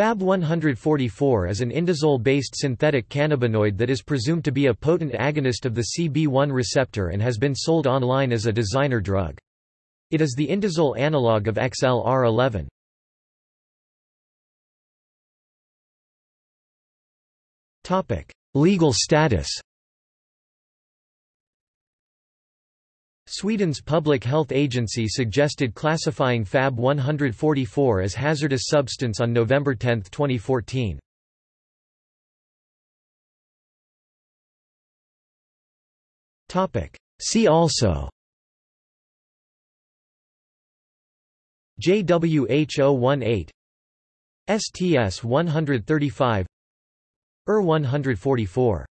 Fab 144 is an indazole-based synthetic cannabinoid that is presumed to be a potent agonist of the CB1 receptor and has been sold online as a designer drug. It is the indazole analog of XLR11. Legal status Sweden's Public Health Agency suggested classifying Fab 144 as hazardous substance on November 10, 2014. See also JWH018 STS 135 ER 144